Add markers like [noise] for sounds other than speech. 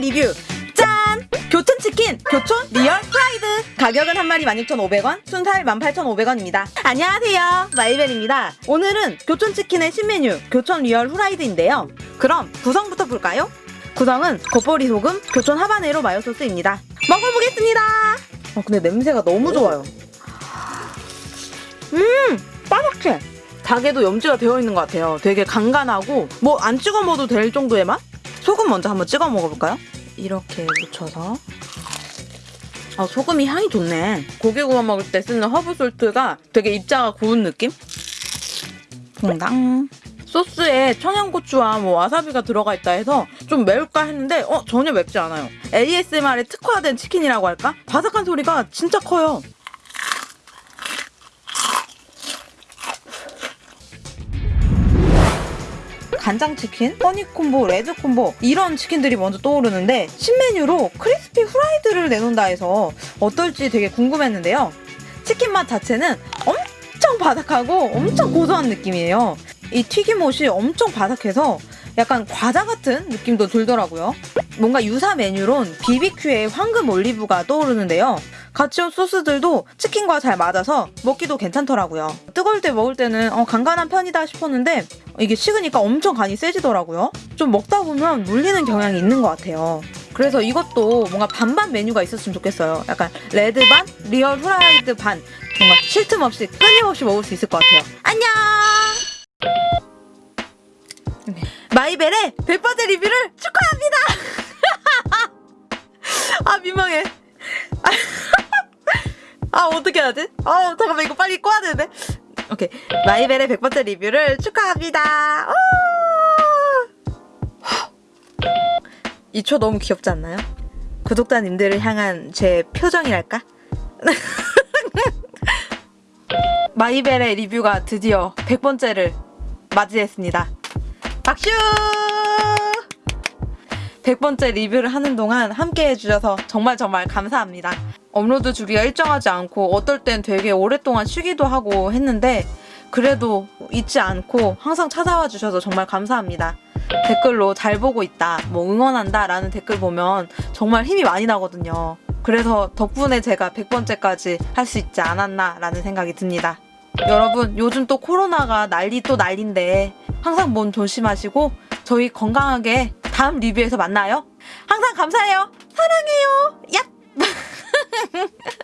리뷰. 짠! 교촌치킨 교촌 리얼 프라이드. 가격은 한 마리 16,500원 순살 18,500원입니다. 안녕하세요. 마이벨입니다. 오늘은 교촌치킨의 신메뉴 교촌 리얼 후라이드인데요. 그럼 구성부터 볼까요? 구성은 겉보리 소금, 교촌 하바네로 마요 소스입니다. 먹어보겠습니다. 어, 근데 냄새가 너무 좋아요. 음 바삭해. 닭에도 염지가 되어 있는 것 같아요. 되게 간간하고 뭐 안 찍어 먹어도 될 정도의 맛? 소금 먼저 한번 찍어 먹어볼까요? 이렇게 묻혀서 아 소금이 향이 좋네 고기 구워 먹을 때 쓰는 허브 salt가 되게 입자가 고운 느낌? 퐁당 소스에 청양고추와 뭐 와사비가 들어가 있다 해서 좀 매울까 했는데 어 전혀 맵지 않아요 ASMR에 특화된 치킨이라고 할까? 바삭한 소리가 진짜 커요 간장치킨, 허니콤보, 레드콤보 이런 치킨들이 먼저 떠오르는데 신메뉴로 crispy 후라이드를 내놓는다 해서 어떨지 되게 궁금했는데요. 치킨 맛 자체는 엄청 바삭하고 엄청 고소한 느낌이에요. 이 튀김옷이 엄청 바삭해서 약간 과자 같은 느낌도 들더라고요. 뭔가 유사 메뉴론 BBQ의 황금 올리브가 떠오르는데요. 같이 온 소스들도 치킨과 잘 맞아서 먹기도 괜찮더라고요. 뜨거울 때 먹을 때는 어, 간간한 편이다 싶었는데 이게 식으니까 엄청 간이 세지더라고요. 좀 먹다 보면 물리는 경향이 있는 것 같아요. 그래서 이것도 뭔가 반반 메뉴가 있었으면 좋겠어요. 약간 레드 반, 리얼 후라이드 반. 뭔가 쉴 틈 없이 끊임없이 먹을 수 있을 것 같아요. 안녕! 마이벨의 100번째 리뷰를 축하합니다! [laughs] 아 민망해. 아 어떻게 해야 지아 잠깐만 이거 빨리 꺼야 되는데. 오케이 마이벨의 100번째 리뷰를 축하합니다. 이 초 너무 귀엽지 않나요? 구독자님들을 향한 제 표정이랄까? [laughs] 마이벨의 리뷰가 드디어 100번째를 맞이했습니다. 박수! 100번째 리뷰를 하는 동안 함께 해주셔서 정말 정말 감사합니다. 업로드 주기가 일정하지 않고 어떨 땐 되게 오랫동안 쉬기도 하고 했는데 그래도 잊지 않고 항상 찾아와 주셔서 정말 감사합니다. 댓글로 잘 보고 있다, 뭐 응원한다 라는 댓글 보면 정말 힘이 많이 나거든요. 그래서 덕분에 제가 100번째까지 할 수 있지 않았나 라는 생각이 듭니다. 여러분 요즘 또 코로나가 난리 또 난리인데 항상 몸 조심하시고 저희 건강하게 다음 리뷰에서 만나요. 항상 감사해요. 사랑해요. 얍! [laughs]